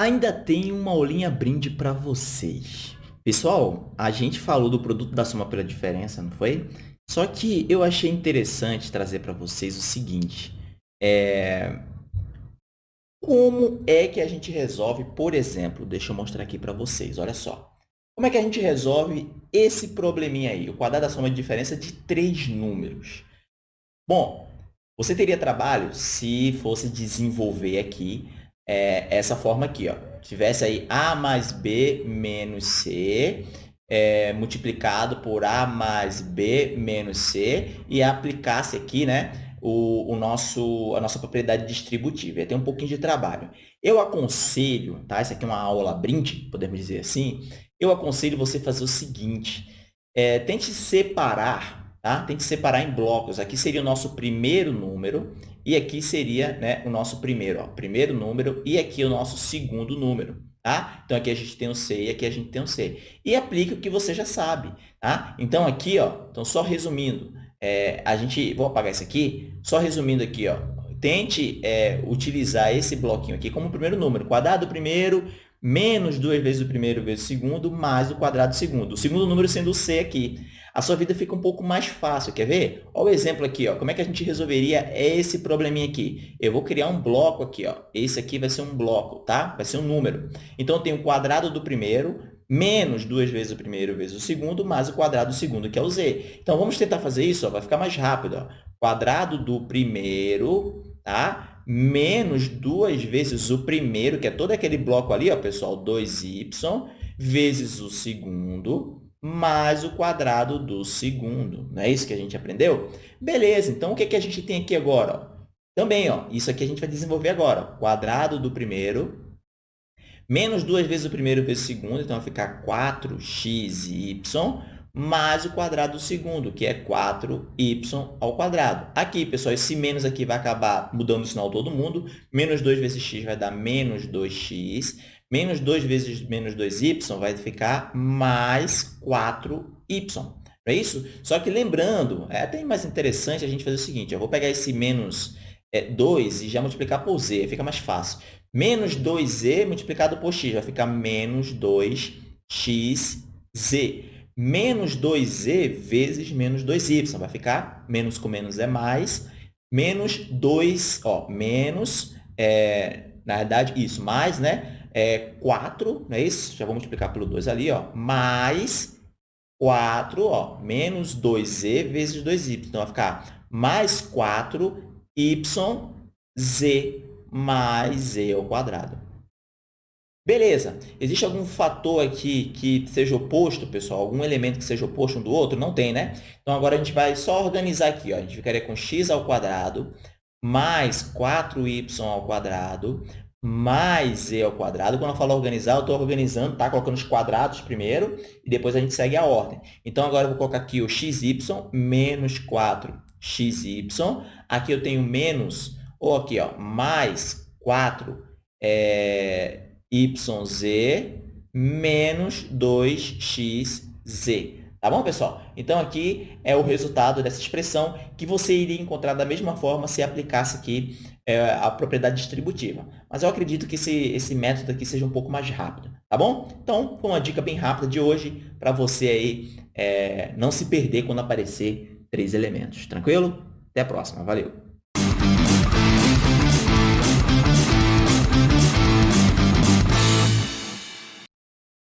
Ainda tem uma aulinha brinde para vocês. Pessoal, a gente falou do produto da soma pela diferença, não foi? Só que eu achei interessante trazer para vocês o seguinte. É... Como é que a gente resolve, por exemplo, deixa eu mostrar aqui para vocês, olha só. Como é que a gente resolve esse probleminha aí, o quadrado da soma de diferença de três números? Bom, você teria trabalho se fosse desenvolver aqui é, essa forma aqui. Ó. Tivesse aí A mais B menos C é, multiplicado por A mais B menos C e aplicasse aqui né, o, o nosso, a nossa propriedade distributiva. Ter um pouquinho de trabalho. Eu aconselho, tá? Essa aqui é uma aula brinde, podemos dizer assim. Eu aconselho você fazer o seguinte. É, tente separar, tá? Tente separar em blocos. Aqui seria o nosso primeiro número e aqui seria né, o nosso primeiro, ó, primeiro número, e aqui o nosso segundo número. Tá? Então, aqui a gente tem o C e aqui a gente tem o C. E aplique o que você já sabe. Tá? Então, aqui, ó, então, só resumindo, é, a gente, vou apagar isso aqui, só resumindo aqui, ó, tente é, utilizar esse bloquinho aqui como primeiro número. Quadrado do primeiro menos duas vezes o primeiro vezes o segundo, mais o quadrado do segundo. O segundo número sendo o C aqui a sua vida fica um pouco mais fácil. Quer ver? Olha o exemplo aqui. Ó. Como é que a gente resolveria esse probleminha aqui? Eu vou criar um bloco aqui. Ó. Esse aqui vai ser um bloco, tá? Vai ser um número. Então, eu tenho o quadrado do primeiro menos duas vezes o primeiro vezes o segundo, mais o quadrado do segundo, que é o z. Então, vamos tentar fazer isso. Ó. Vai ficar mais rápido. Ó. Quadrado do primeiro, tá? Menos duas vezes o primeiro, que é todo aquele bloco ali, ó, pessoal, 2y, vezes o segundo, mais o quadrado do segundo. Não é isso que a gente aprendeu? Beleza, então o que, que a gente tem aqui agora? Também, ó, isso aqui a gente vai desenvolver agora. Quadrado do primeiro, menos duas vezes o primeiro vezes o segundo, então vai ficar 4xy, mais o quadrado do segundo, que é 4y ao quadrado. Aqui, pessoal, esse menos aqui vai acabar mudando o sinal todo mundo. Menos 2 vezes x vai dar menos 2x. Menos 2 vezes menos 2y vai ficar mais 4y. Não é isso? Só que lembrando, é até mais interessante a gente fazer o seguinte, eu vou pegar esse menos é, 2 e já multiplicar por z, fica mais fácil. Menos 2z multiplicado por x vai ficar menos 2xz. Menos 2z vezes menos 2y vai ficar menos com menos é mais, menos 2, ó, menos, é, na verdade, isso, mais, né? é 4, não é isso? Já vou multiplicar pelo 2 ali, ó, mais 4, ó, menos 2z vezes 2y. Então, vai ficar mais 4yz mais z ao quadrado. Beleza. Existe algum fator aqui que seja oposto, pessoal? Algum elemento que seja oposto um do outro? Não tem, né? Então, agora a gente vai só organizar aqui. Ó. A gente ficaria com x ao quadrado mais 4y ao quadrado mais e ao quadrado. Quando eu falo organizar, eu estou organizando, tá? Colocando os quadrados primeiro e depois a gente segue a ordem. Então, agora eu vou colocar aqui o xy menos 4xy. Aqui eu tenho menos, ou aqui, ó, mais 4 é, yz menos 2xz. Tá bom, pessoal? Então, aqui é o resultado dessa expressão que você iria encontrar da mesma forma se aplicasse aqui é, a propriedade distributiva. Mas eu acredito que esse, esse método aqui seja um pouco mais rápido, tá bom? Então, foi uma dica bem rápida de hoje para você aí é, não se perder quando aparecer três elementos. Tranquilo? Até a próxima. Valeu!